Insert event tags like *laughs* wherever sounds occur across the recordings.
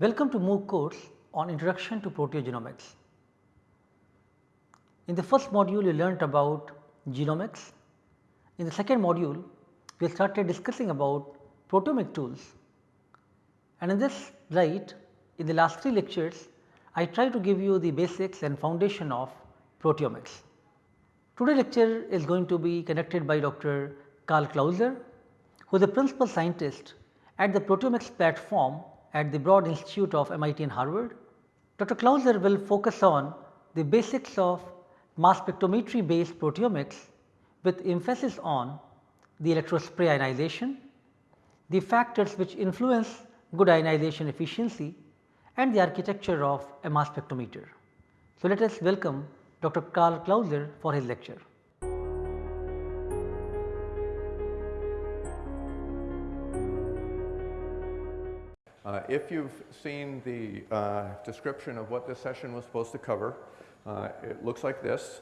Welcome to MOOC course on Introduction to Proteogenomics. In the first module we learnt about genomics. In the second module we started discussing about proteomic tools and in this light in the last three lectures I try to give you the basics and foundation of proteomics. Today lecture is going to be conducted by Dr. Karl Clauser who is a principal scientist at the proteomics platform at the Broad Institute of MIT and Harvard. Dr. Clauser will focus on the basics of mass spectrometry based proteomics with emphasis on the electrospray ionization, the factors which influence good ionization efficiency and the architecture of a mass spectrometer. So, let us welcome Dr. Karl Clauser for his lecture. Uh, if you've seen the uh, description of what this session was supposed to cover, uh, it looks like this.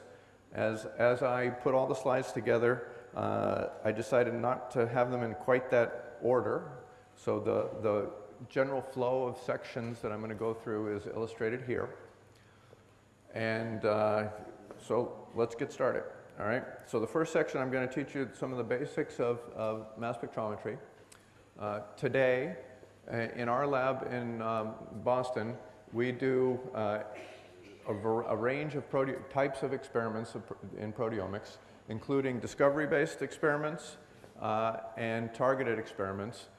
As, as I put all the slides together, uh, I decided not to have them in quite that order. So the, the general flow of sections that I'm going to go through is illustrated here. And uh, so let's get started. All right. So the first section I'm going to teach you some of the basics of, of mass spectrometry. Uh, today, in our lab in um, Boston, we do uh, a, a, range of types of experiments of in proteomics, including discovery-based experiments uh, and targeted experiments.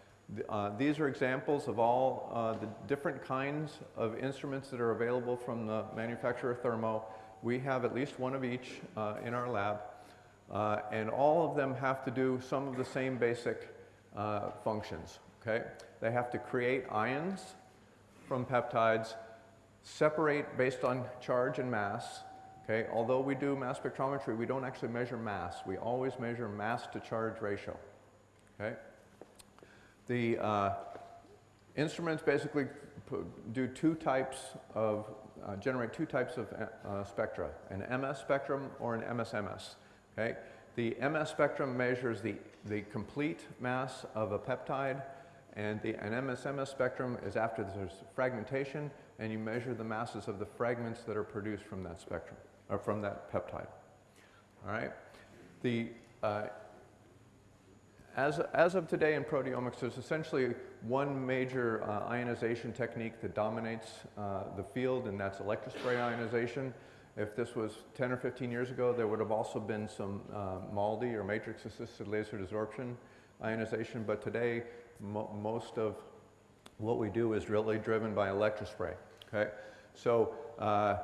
Uh, these are examples of all uh, the different kinds of instruments that are available from the manufacturer Thermo. We have at least one of each uh, in our lab, uh, and all of them have to do some of the same basic uh, functions. Okay? They have to create ions from peptides, separate based on charge and mass. Okay? Although we do mass spectrometry, we don't actually measure mass. We always measure mass to charge ratio. Okay? The uh, instruments basically do two types of, uh, generate two types of uh, spectra, an MS spectrum or an MSMS. Okay? The MS spectrum measures the, the complete mass of a peptide and the, an MSMS spectrum is after there's fragmentation and you measure the masses of the fragments that are produced from that spectrum or from that peptide. All right? The uh, as, as of today in proteomics, there's essentially one major uh, ionization technique that dominates uh, the field, and that's electrospray ionization. If this was 10 or 15 years ago, there would have also been some uh, MALDI or matrix-assisted laser desorption ionization, but today mo most of what we do is really driven by electrospray. Okay? So uh,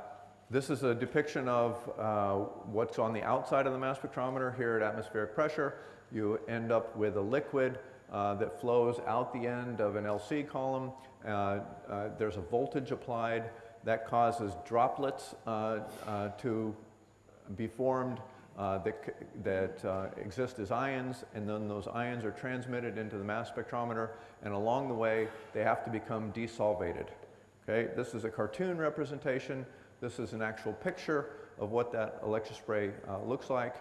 this is a depiction of uh, what's on the outside of the mass spectrometer here at atmospheric pressure you end up with a liquid uh, that flows out the end of an LC column. Uh, uh, there's a voltage applied that causes droplets uh, to be formed uh, that, that exist as ions and then those ions are transmitted into the mass spectrometer and along the way they have to become desolvated. Okay? This is a cartoon representation. This is an actual picture of what that electrospray looks like.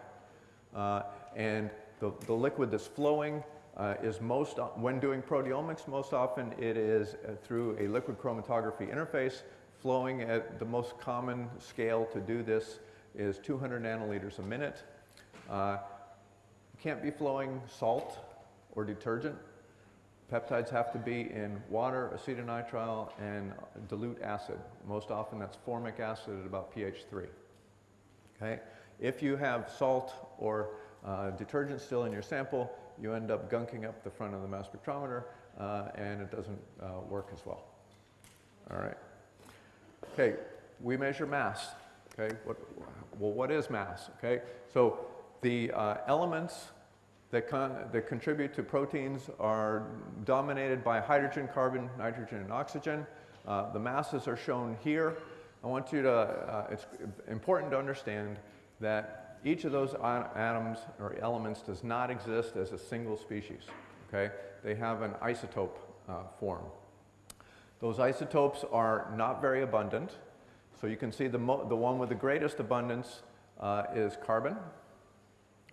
and the, the liquid that's flowing uh, is most, when doing proteomics, most often it is uh, through a liquid chromatography interface flowing at the most common scale to do this is 200 nanoliters a minute. Uh, can't be flowing salt or detergent. Peptides have to be in water, acetonitrile, and dilute acid. Most often that's formic acid at about pH 3. Okay? If you have salt or uh, detergent still in your sample, you end up gunking up the front of the mass spectrometer uh, and it doesn't uh, work as well. All right. Okay, we measure mass. Okay, what, well, what is mass? Okay, so the uh, elements that, con that contribute to proteins are dominated by hydrogen, carbon, nitrogen, and oxygen. Uh, the masses are shown here. I want you to, uh, it's important to understand that each of those atoms or elements does not exist as a single species, okay? They have an isotope uh, form. Those isotopes are not very abundant. So you can see the, the one with the greatest abundance uh, is carbon,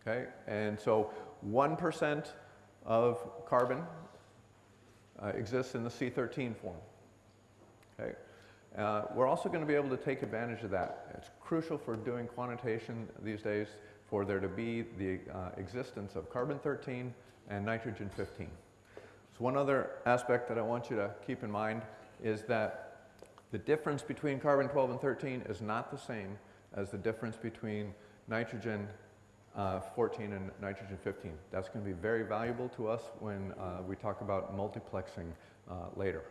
okay? And so 1% of carbon uh, exists in the C13 form, Okay? Uh, we're also going to be able to take advantage of that. It's crucial for doing quantitation these days for there to be the uh, existence of carbon-13 and nitrogen-15. So one other aspect that I want you to keep in mind is that the difference between carbon-12 and 13 is not the same as the difference between nitrogen uh, 14 and nitrogen 15. That's going to be very valuable to us when uh, we talk about multiplexing uh, later.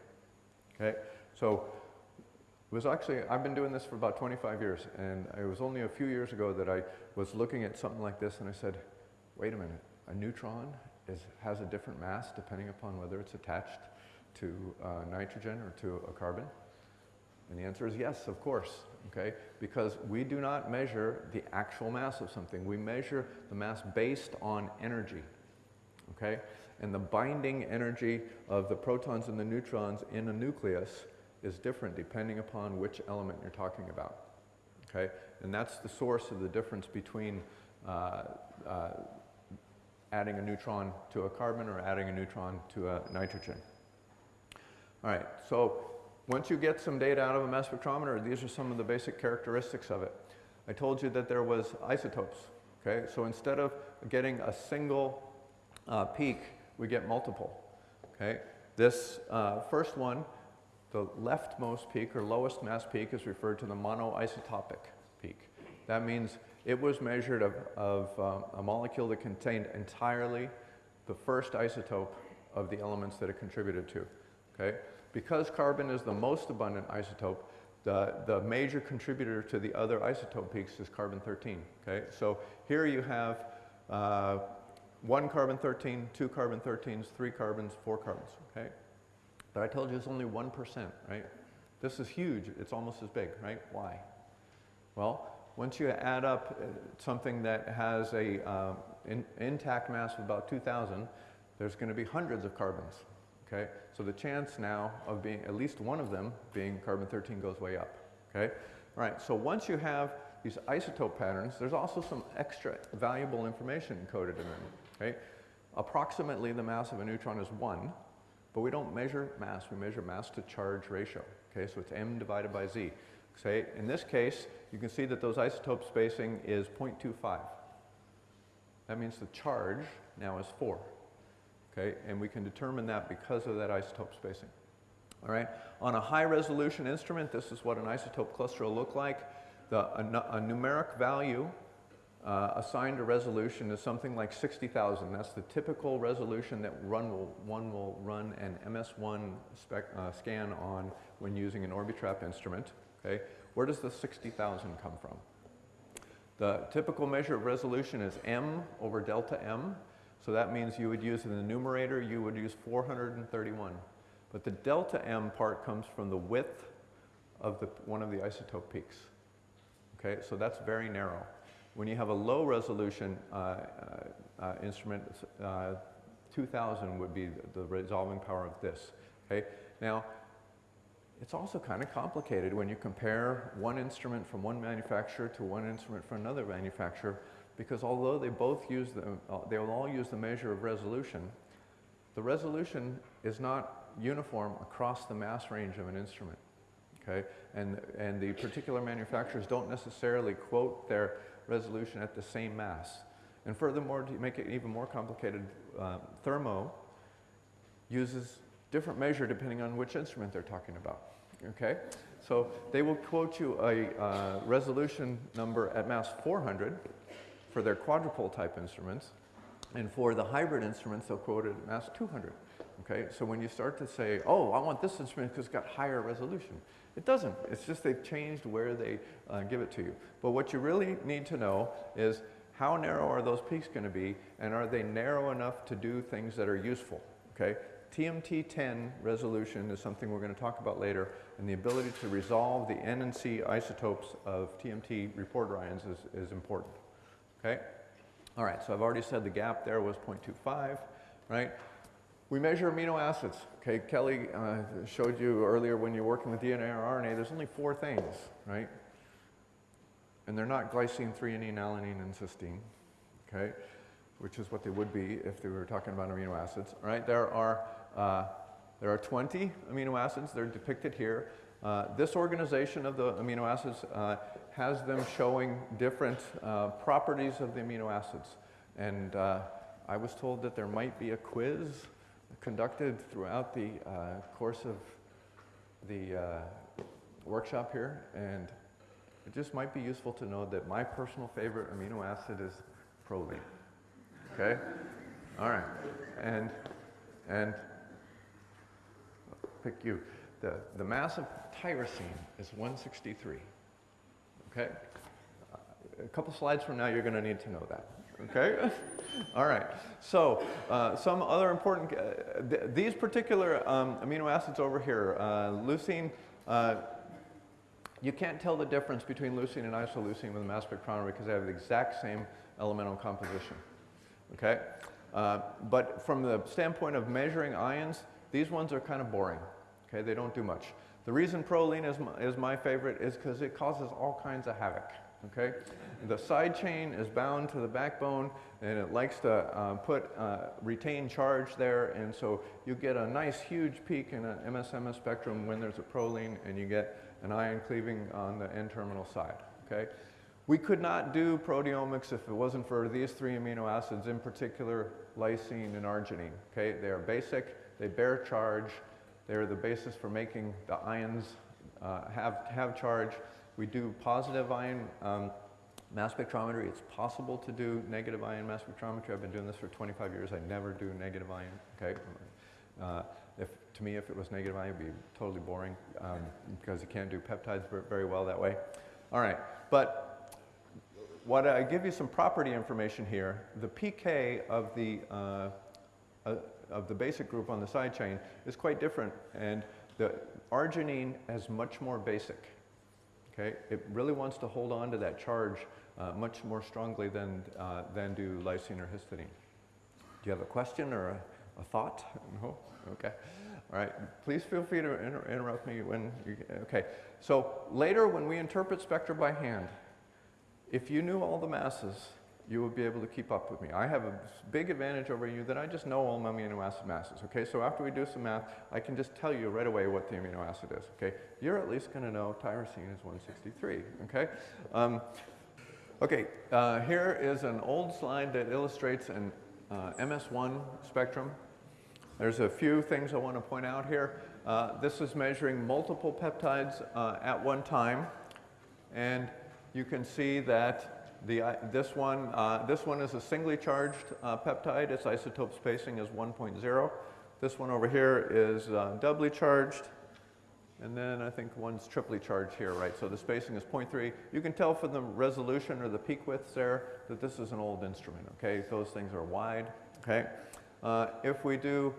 Okay, so it was actually, I've been doing this for about 25 years, and it was only a few years ago that I was looking at something like this and I said, wait a minute, a neutron is, has a different mass depending upon whether it's attached to uh, nitrogen or to a carbon? And the answer is yes, of course, okay? Because we do not measure the actual mass of something. We measure the mass based on energy, okay? And the binding energy of the protons and the neutrons in a nucleus is different depending upon which element you're talking about, okay? And that's the source of the difference between uh, uh, adding a neutron to a carbon or adding a neutron to a nitrogen. All right, so once you get some data out of a mass spectrometer, these are some of the basic characteristics of it. I told you that there was isotopes, okay? So instead of getting a single uh, peak, we get multiple, okay? This uh, first one, the leftmost peak or lowest mass peak is referred to the monoisotopic peak. That means it was measured of, of um, a molecule that contained entirely the first isotope of the elements that it contributed to, okay? Because carbon is the most abundant isotope, the, the major contributor to the other isotope peaks is carbon-13, okay? So here you have uh, one carbon-13, two carbon-13s, three carbons, four carbons, okay? But I told you it's only 1%, right? This is huge. It's almost as big, right? Why? Well, once you add up uh, something that has a uh, in, intact mass of about 2,000, there's going to be hundreds of carbons, Okay, so the chance now of being at least one of them being carbon-13 goes way up. Okay, all right. So once you have these isotope patterns, there's also some extra valuable information encoded in them. Okay, approximately the mass of a neutron is one, but we don't measure mass. We measure mass to charge ratio. Okay, so it's m divided by z. Okay, in this case, you can see that those isotope spacing is 0.25. That means the charge now is 4 okay? And we can determine that because of that isotope spacing. All right, on a high resolution instrument, this is what an isotope cluster will look like. The, a, a numeric value uh, assigned to resolution is something like 60,000. That's the typical resolution that run will, one will run an MS1 spec, uh, scan on when using an Orbitrap instrument. Okay, where does the 60,000 come from? The typical measure of resolution is m over delta m. So that means you would use in the numerator, you would use 431. But the delta M part comes from the width of the, one of the isotope peaks. Okay, so that's very narrow. When you have a low resolution uh, uh, uh instrument, uh, 2000 would be the resolving power of this. Okay, now it's also kind of complicated when you compare one instrument from one manufacturer to one instrument from another manufacturer because although they both use the, uh, they will all use the measure of resolution, the resolution is not uniform across the mass range of an instrument. Okay? And, and the particular manufacturers don't necessarily quote their resolution at the same mass. And furthermore, to make it even more complicated, uh, Thermo uses different measure depending on which instrument they're talking about. Okay? So they will quote you a uh, resolution number at mass 400, for their quadrupole type instruments. And for the hybrid instruments, they'll quote it at mass 200. Okay, so when you start to say, oh, I want this instrument because it's got higher resolution, it doesn't. It's just they've changed where they uh, give it to you. But what you really need to know is how narrow are those peaks going to be, and are they narrow enough to do things that are useful? Okay, TMT10 resolution is something we're going to talk about later, and the ability to resolve the N and C isotopes of TMT reporter ions is, is important. Okay? All right, so I've already said the gap there was 0.25, right? We measure amino acids. Okay, Kelly uh, showed you earlier when you're working with DNA or RNA, there's only four things, right? And they're not glycine, threonine, alanine, and cysteine, okay? Which is what they would be if they were talking about amino acids, right? There are, uh, there are 20 amino acids. They're depicted here. Uh, this organization of the amino acids uh, has them showing different uh, properties of the amino acids. And uh, I was told that there might be a quiz conducted throughout the uh, course of the uh, workshop here. And it just might be useful to know that my personal favorite amino acid is proline. Okay? All right. And, and pick you. The, the mass of tyrosine is 163. Okay? A couple slides from now, you're going to need to know that. Okay? *laughs* All right. So, uh, some other important, uh, th these particular um, amino acids over here, uh, leucine, uh, you can't tell the difference between leucine and isoleucine with a mass spectrometer because they have the exact same elemental composition. Okay? Uh, but from the standpoint of measuring ions, these ones are kind of boring. Okay? They don't do much. The reason proline is my, is my favorite is because it causes all kinds of havoc. Okay? The side chain is bound to the backbone and it likes to uh, put uh, retain charge there and so you get a nice huge peak in an MSMS spectrum when there's a proline and you get an ion cleaving on the N-terminal side. Okay? We could not do proteomics if it wasn't for these three amino acids, in particular lysine and arginine. Okay? They are basic, they bear charge, they're the basis for making the ions uh, have, have charge. We do positive ion um, mass spectrometry. It's possible to do negative ion mass spectrometry. I've been doing this for 25 years. I never do negative ion. Okay. Uh, if, to me, if it was negative ion, it would be totally boring um, because you can't do peptides very well that way. All right, but what I give you some property information here. The pK of the uh, uh, of the basic group on the side chain is quite different, and the arginine is much more basic. Okay, it really wants to hold on to that charge uh, much more strongly than, uh, than do lysine or histidine. Do you have a question or a, a thought? *laughs* No? Okay. All right. Please feel free to inter interrupt me when you, okay. So later when we interpret spectra by hand, if you knew all the masses, you will be able to keep up with me. I have a big advantage over you that I just know all my amino acid masses, okay? So after we do some math, I can just tell you right away what the amino acid is, okay? You're at least gonna know tyrosine is 163, okay? Um, okay, uh, here is an old slide that illustrates an uh, MS1 spectrum. There's a few things I want to point out here. Uh, this is measuring multiple peptides uh, at one time, and you can see that the, uh, this, one, uh, this one is a singly charged uh, peptide. Its isotope spacing is 1.0. This one over here is uh, doubly charged. And then I think one's triply charged here, right? So the spacing is 0.3. You can tell from the resolution or the peak widths there that this is an old instrument, okay? Those things are wide, okay? Uh, if we do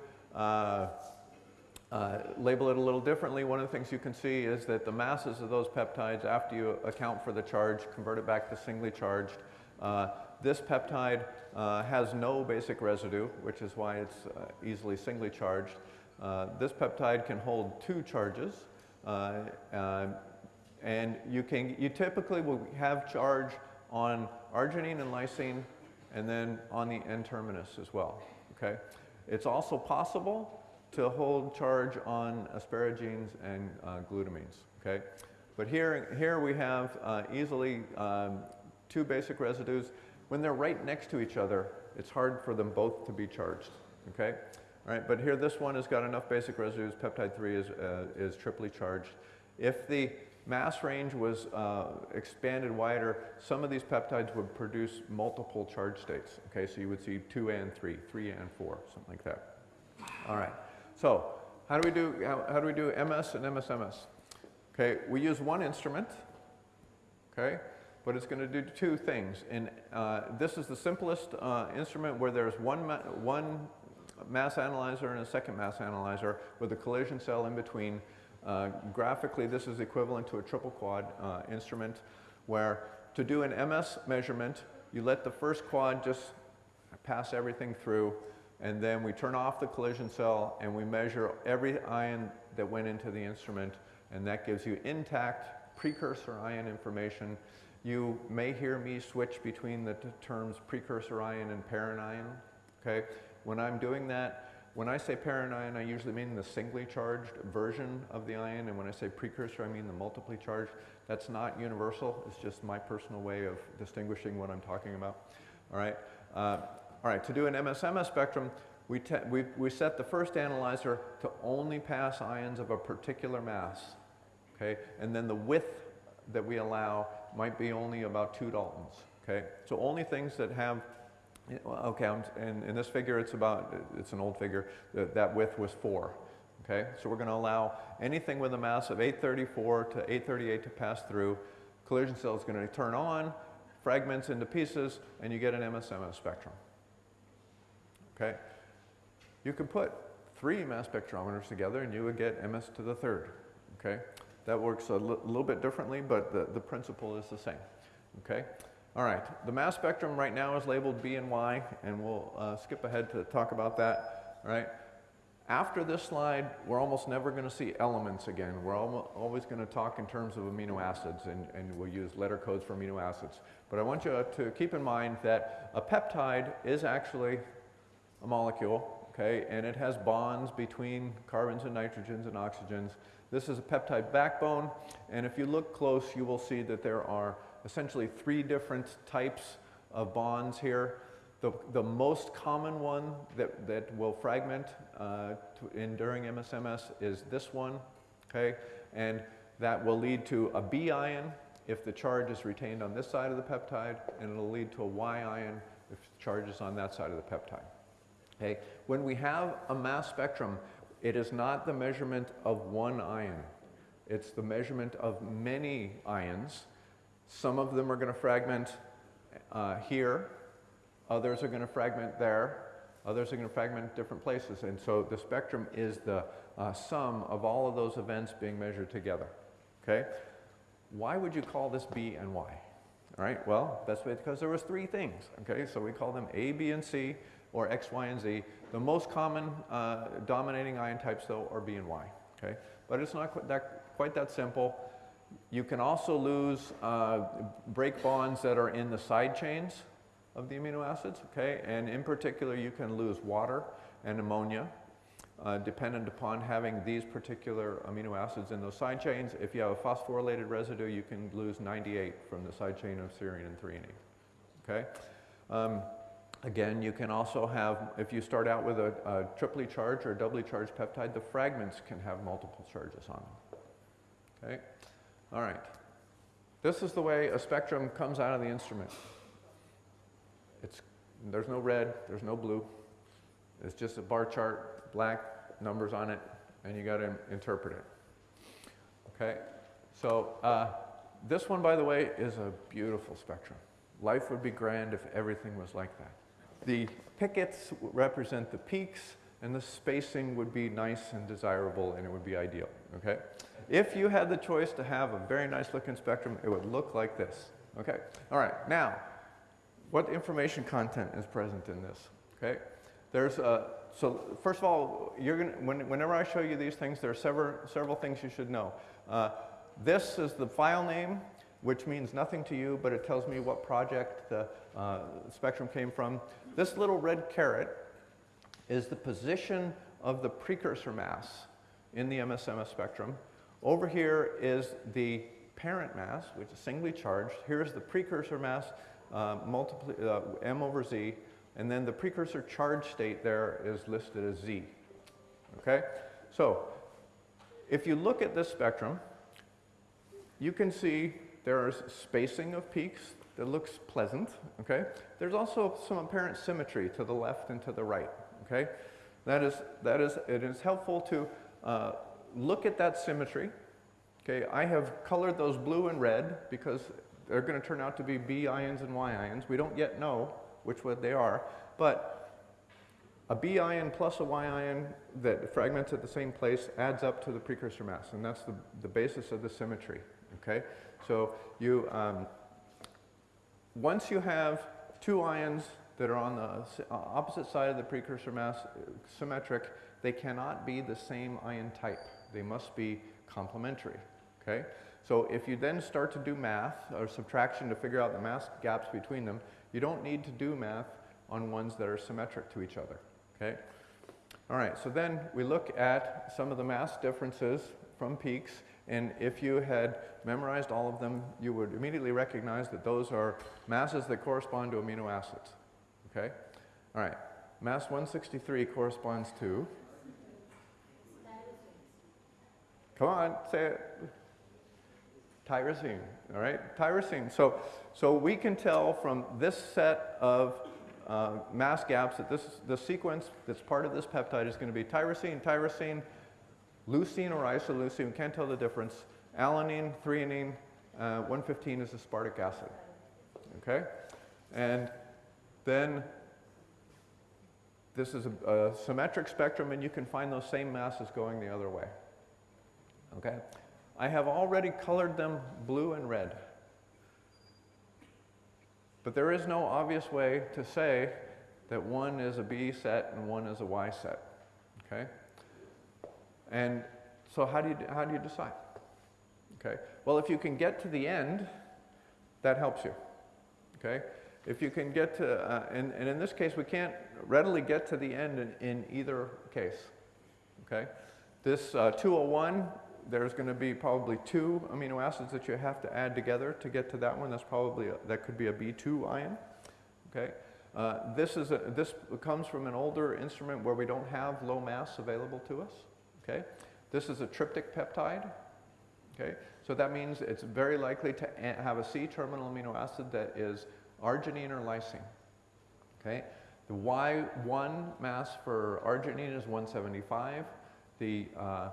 uh, uh, label it a little differently, one of the things you can see is that the masses of those peptides, after you account for the charge, convert it back to singly charged. Uh, this peptide uh, has no basic residue, which is why it's uh, easily singly charged. Uh, this peptide can hold two charges, and you, can, you typically will have charge on arginine and lysine, and then on the N-terminus as well, okay? It's also possible to hold charge on asparagines and uh, glutamines, okay? But here, here we have uh, easily um, two basic residues. When they're right next to each other, it's hard for them both to be charged, okay? All right, but here this one has got enough basic residues, peptide 3 is, uh, is triply charged. If the mass range was uh, expanded wider, some of these peptides would produce multiple charge states, okay? So you would see 2 and 3, 3 and 4, something like that. All right. So how do we do, how, how do, we do MS and MSMS? Okay, we use one instrument, okay, but it's going to do two things. And uh, this is the simplest uh, instrument where there's one, ma one mass analyzer and a second mass analyzer with a collision cell in between. Uh, graphically, this is equivalent to a triple quad uh, instrument where to do an MS measurement, you let the first quad just pass everything through and then we turn off the collision cell and we measure every ion that went into the instrument and that gives you intact precursor ion information. You may hear me switch between the terms precursor ion and parent ion, okay? When I'm doing that, when I say parent ion, I usually mean the singly charged version of the ion, and when I say precursor, I mean the multiply charged. That's not universal, it's just my personal way of distinguishing what I'm talking about. All right, uh, all right, to do an MSMS spectrum, we, we, we set the first analyzer to only pass ions of a particular mass, okay? And then the width that we allow might be only about two Daltons, okay? So only things that have, okay, and in this figure it's about, it's an old figure, that, that width was four, okay? So we're gonna allow anything with a mass of 834 to 838 to pass through. Collision cell is gonna turn on, fragments into pieces, and you get an MSMS spectrum, okay? You could put three mass spectrometers together and you would get MS to the third, okay? That works a little bit differently, but the, the principle is the same, okay? All right, the mass spectrum right now is labeled B and Y, and we'll uh, skip ahead to talk about that, all right? After this slide, we're almost never going to see elements again. We're always going to talk in terms of amino acids, and, and we'll use letter codes for amino acids. But I want you to keep in mind that a peptide is actually a molecule, okay, and it has bonds between carbons and nitrogens and oxygens. This is a peptide backbone, and if you look close, you will see that there are essentially three different types of bonds here. The, the most common one that, that will fragment uh, in during MSMS is this one, okay, and that will lead to a B ion if the charge is retained on this side of the peptide, and it'll lead to a Y ion if the charge is on that side of the peptide. Okay? When we have a mass spectrum, it is not the measurement of one ion. It's the measurement of many ions. Some of them are going to fragment uh, here, others are going to fragment there, others are going to fragment different places. And so the spectrum is the uh, sum of all of those events being measured together. Okay? Why would you call this B and Y? All right, well, that's because there was three things. Okay, so we call them A, B, and C or X, Y, and Z. The most common uh, dominating ion types, though, are B and Y. Okay? But it's not quite that, quite that simple. You can also lose uh, break bonds that are in the side chains of the amino acids, okay? And in particular, you can lose water and ammonia uh, dependent upon having these particular amino acids in those side chains. If you have a phosphorylated residue, you can lose 98 from the side chain of serine and threonine, okay? Um, Again, you can also have, if you start out with a, a triply charged or doubly charged peptide, the fragments can have multiple charges on them. Okay? All right. This is the way a spectrum comes out of the instrument. It's, there's no red, there's no blue. It's just a bar chart, black numbers on it, and you got to interpret it. Okay? So uh, this one, by the way, is a beautiful spectrum. Life would be grand if everything was like that. The pickets represent the peaks and the spacing would be nice and desirable and it would be ideal, okay? If you had the choice to have a very nice looking spectrum, it would look like this, okay? All right, now, what information content is present in this, okay? There's a, so first of all, you're gonna, when, whenever I show you these things, there are several, several things you should know. Uh, this is the file name, which means nothing to you, but it tells me what project the uh, spectrum came from. This little red caret is the position of the precursor mass in the MSMS spectrum. Over here is the parent mass, which is singly charged. Here's the precursor mass, uh, uh, m over z, and then the precursor charge state there is listed as z. Okay? So, if you look at this spectrum, you can see there's spacing of peaks that looks pleasant, okay? There's also some apparent symmetry to the left and to the right, okay? That is, that is, it is helpful to uh, look at that symmetry, okay? I have colored those blue and red because they're going to turn out to be B ions and Y ions. We don't yet know which one they are, but a B ion plus a Y ion that fragments at the same place adds up to the precursor mass, and that's the, the basis of the symmetry, okay? So you, um, once you have two ions that are on the uh, opposite side of the precursor mass uh, symmetric, they cannot be the same ion type. They must be complementary, okay? So if you then start to do math or subtraction to figure out the mass gaps between them, you don't need to do math on ones that are symmetric to each other, okay? All right, so then we look at some of the mass differences from peaks, and if you had memorized all of them, you would immediately recognize that those are masses that correspond to amino acids. Okay? All right, mass 163 corresponds to. Come on, say it. Tyrosine, all right? Tyrosine. So, so we can tell from this set of uh, mass gaps that this, the sequence that's part of this peptide is going to be tyrosine, tyrosine, leucine or isoleucine, can't tell the difference, alanine, threonine, uh, 115 is aspartic acid. Okay? And then this is a, a symmetric spectrum and you can find those same masses going the other way. Okay? I have already colored them blue and red. But there is no obvious way to say that one is a B set and one is a Y set. Okay? And so how do you, how do you decide? Okay? Well, if you can get to the end, that helps you. Okay? If you can get to, uh, and, and in this case, we can't readily get to the end in, in either case. Okay? This uh, 201 there's going to be probably two amino acids that you have to add together to get to that one. That's probably, a, that could be a B2 ion. Okay. Uh, this, is a, this comes from an older instrument where we don't have low mass available to us. Okay. This is a tryptic peptide. Okay. So that means it's very likely to have a C-terminal amino acid that is arginine or lysine. Okay. The Y1 mass for arginine is 175. The uh,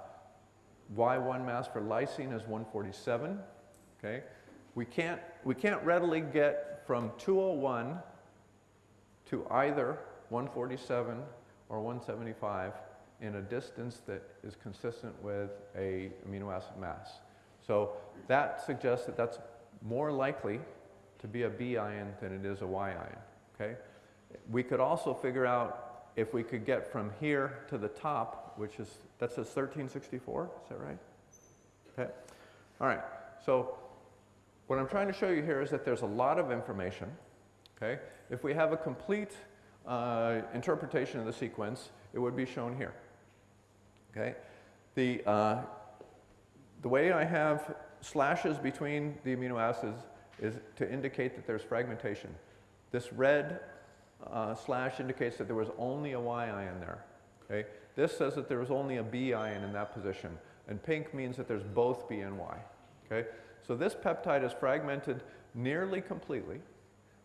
Y1 mass for lysine is 147. Okay? We can't, we can't readily get from 201 to either 147 or 175 in a distance that is consistent with a amino acid mass. So that suggests that that's more likely to be a B ion than it is a Y ion. Okay? We could also figure out if we could get from here to the top, which is that says 1364, is that right? Okay. All right, so what I'm trying to show you here is that there's a lot of information, okay? If we have a complete uh, interpretation of the sequence, it would be shown here, okay? The, uh, the way I have slashes between the amino acids is to indicate that there's fragmentation. This red uh, slash indicates that there was only a Y ion there, okay? This says that there was only a B ion in that position, and pink means that there's both B and Y. Okay? So this peptide is fragmented nearly completely,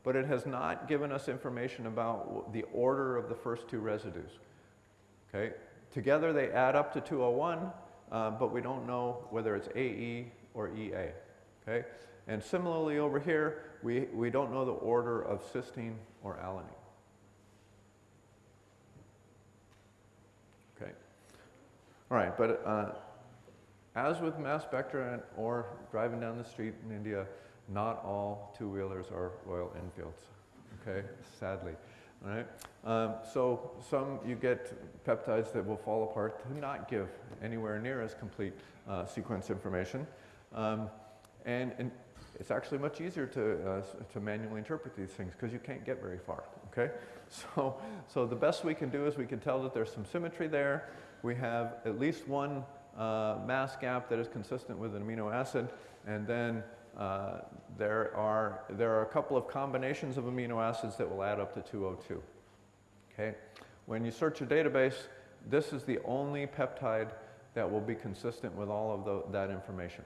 but it has not given us information about the order of the first two residues. Okay? Together they add up to 201, uh, but we don't know whether it's AE or EA. Okay? And similarly over here, we, we don't know the order of cysteine or alanine. Okay. All right, but uh, as with mass spectra or driving down the street in India, not all two-wheelers are Royal Enfields, okay, sadly. Right, um, so some you get peptides that will fall apart to not give anywhere near as complete uh, sequence information. Um, and, and, it's actually much easier to, uh, to manually interpret these things because you can't get very far, okay? *laughs* So, so the best we can do is we can tell that there's some symmetry there, we have at least one uh, mass gap that is consistent with an amino acid, and then uh, there, are, there are a couple of combinations of amino acids that will add up to 202. Okay? When you search a database, this is the only peptide that will be consistent with all of the, that information.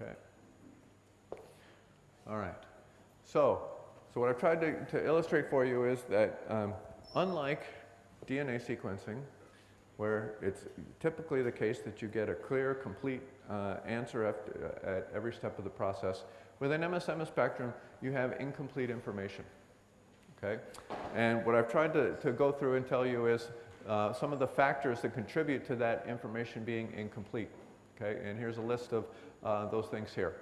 Okay? All right. So, so what I've tried to, to illustrate for you is that um, unlike DNA sequencing, where it's typically the case that you get a clear, complete uh, answer after, uh, at every step of the process. With an MSM spectrum, you have incomplete information. Okay? And what I've tried to, to go through and tell you is uh, some of the factors that contribute to that information being incomplete. Okay? And here's a list of uh, those things here.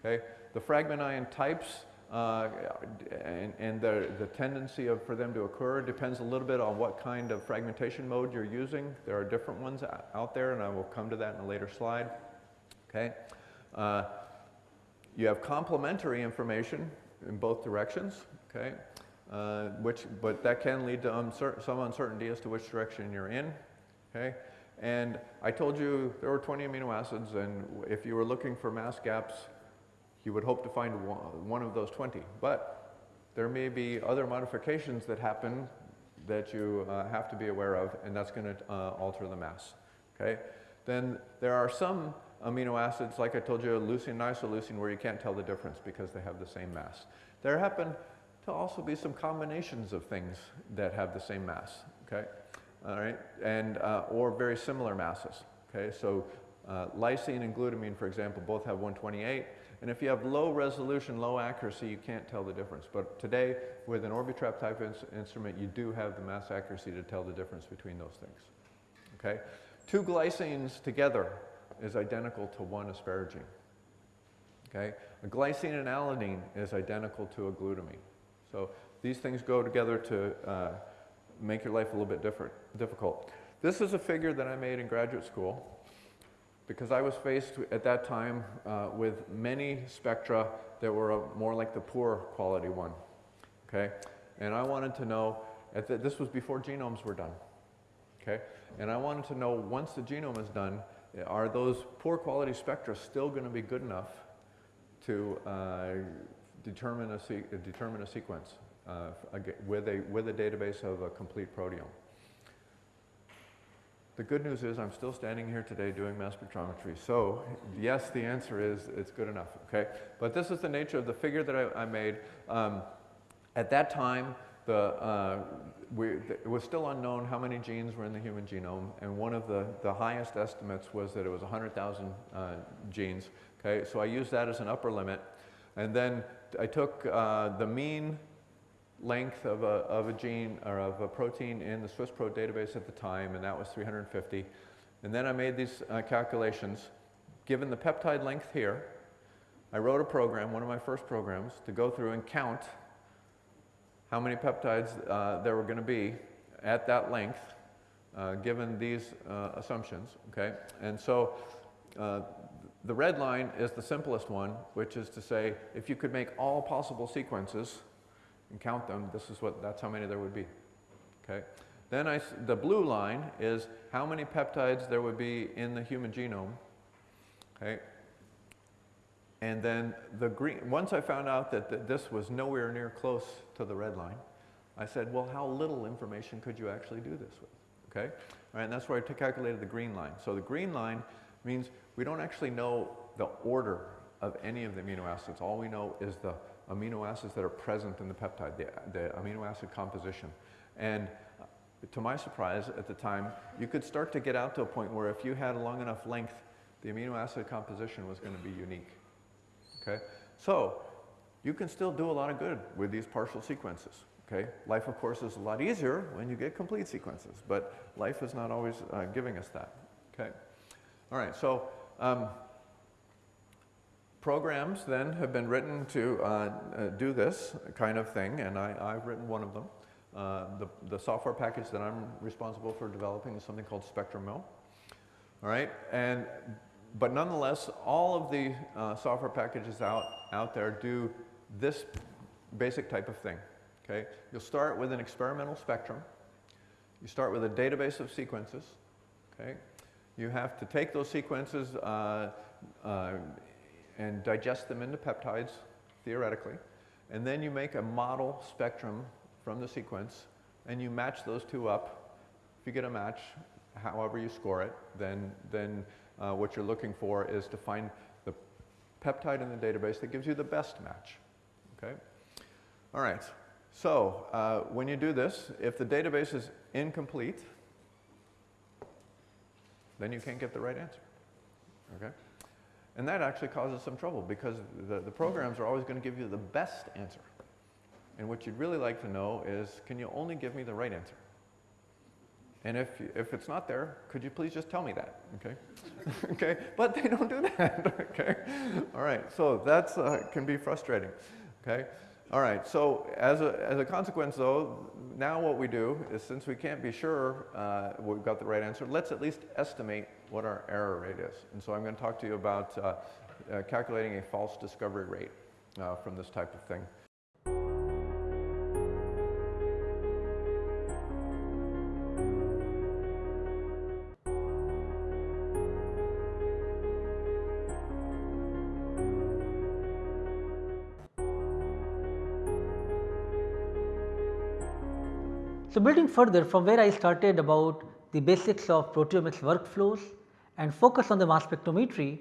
Okay? The fragment ion types uh, and, and the, the tendency of, for them to occur depends a little bit on what kind of fragmentation mode you're using. There are different ones out there, and I will come to that in a later slide. Okay. Uh, you have complementary information in both directions. Okay. uh, which, but that can lead to uncer- some uncertainty as to which direction you're in. Okay? And I told you there were 20 amino acids, and if you were looking for mass gaps, you would hope to find one of those 20. But there may be other modifications that happen that you uh, have to be aware of, and that's going to uh, alter the mass. Okay? Then there are some amino acids, like I told you, leucine and isoleucine, where you can't tell the difference because they have the same mass. There happen to also be some combinations of things that have the same mass. Okay? All right? And, uh, or very similar masses. Okay? So uh, lysine and glutamine, for example, both have 128. And if you have low resolution, low accuracy, you can't tell the difference. But today, with an Orbitrap type ins instrument, you do have the mass accuracy to tell the difference between those things. Okay? Two glycines together is identical to one asparagine. Okay? A glycine and alanine is identical to a glutamine. So these things go together to uh, make your life a little bit different, difficult. This is a figure that I made in graduate school because I was faced at that time uh, with many spectra that were more like the poor quality one. Okay? And I wanted to know, the, this was before genomes were done. Okay? And I wanted to know once the genome is done, are those poor quality spectra still going to be good enough to uh, determine, a determine a sequence uh, with, a, with a database of a complete proteome? The good news is I'm still standing here today doing mass spectrometry. So yes, the answer is it's good enough, okay? But this is the nature of the figure that I, I made. Um, at that time, the, uh, we, it was still unknown how many genes were in the human genome, and one of the, the highest estimates was that it was 100,000 uh, genes. Okay, so I used that as an upper limit, and then I took uh, the mean length of a, of a gene or of a protein in the SwissProt database at the time, and that was 350. And then I made these uh, calculations. Given the peptide length here, I wrote a program, one of my first programs, to go through and count how many peptides uh, there were going to be at that length, uh, given these uh, assumptions. Okay, and so uh, the red line is the simplest one, which is to say, if you could make all possible sequences and count them, this is what, that's how many there would be. Okay? Then I, the blue line is how many peptides there would be in the human genome. Okay? And then the green, once I found out that th this was nowhere near close to the red line, I said, well, how little information could you actually do this with? Okay? All right, and that's where I calculated the green line. So the green line means we don't actually know the order of any of the amino acids. All we know is the amino acids that are present in the peptide, the, the amino acid composition. And uh, to my surprise at the time, you could start to get out to a point where if you had a long enough length, the amino acid composition was going to be unique. Okay? So you can still do a lot of good with these partial sequences. Okay? Life, of course, is a lot easier when you get complete sequences, but life is not always uh, giving us that. Okay? All right, so um, programs then have been written to uh, uh, do this kind of thing, and I, have written one of them. Uh, the, the, software package that I'm responsible for developing is something called Spectrum Mill. All right, and but nonetheless, all of the uh, software packages out, out there do this basic type of thing. Okay, you'll start with an experimental spectrum. You start with a database of sequences. Okay, you have to take those sequences uh, uh, and digest them into peptides, theoretically. And then you make a model spectrum from the sequence, and you match those two up. If you get a match, however you score it, then, then uh, what you're looking for is to find the peptide in the database that gives you the best match. Okay? All right. So uh, when you do this, if the database is incomplete, then you can't get the right answer. Okay? And that actually causes some trouble because the, the programs are always going to give you the best answer. And what you'd really like to know is, can you only give me the right answer? And if, if it's not there, could you please just tell me that, okay? *laughs* okay, but they don't do that, *laughs* okay? All right, so that uh, can be frustrating, okay? All right, so as a, as a consequence though, now what we do is since we can't be sure uh, we've got the right answer, let's at least estimate what our error rate is. And so I'm going to talk to you about uh, uh, calculating a false discovery rate uh, from this type of thing. So, building further from where I started about the basics of proteomics workflows and focus on the mass spectrometry,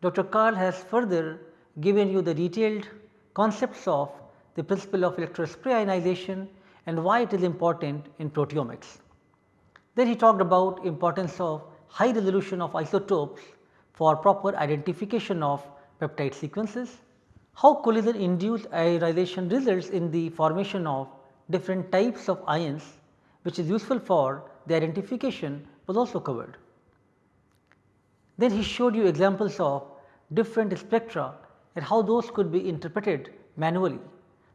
Dr. Karl has further given you the detailed concepts of the principle of electrospray ionization and why it is important in proteomics. Then he talked about importance of high resolution of isotopes for proper identification of peptide sequences, how collision induced ionization results in the formation of different types of ions which is useful for the identification was also covered. Then he showed you examples of different spectra and how those could be interpreted manually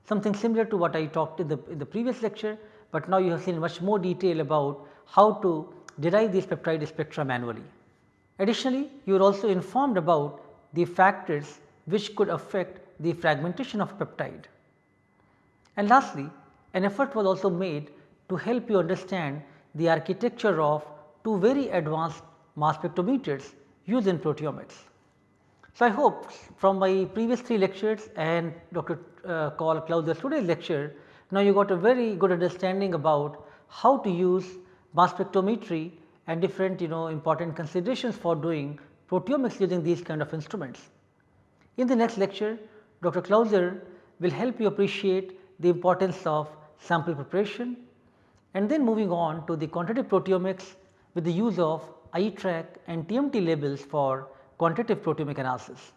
something similar to what I talked in the, in the previous lecture, but now you have seen much more detail about how to derive these peptide spectra manually. Additionally, you are also informed about the factors which could affect the fragmentation of peptide. And lastly, an effort was also made to help you understand the architecture of two very advanced mass spectrometers used in proteomics. So, I hope from my previous three lectures and Dr. Uh, Karl Clauser's today's lecture, now you got a very good understanding about how to use mass spectrometry and different you know important considerations for doing proteomics using these kind of instruments. In the next lecture, Dr. Clauser will help you appreciate the importance of sample preparation and then moving on to the quantitative proteomics with the use of iTRAQ and TMT labels for quantitative proteomic analysis.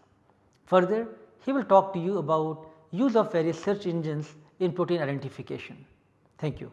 Further, he will talk to you about use of various search engines in protein identification. Thank you.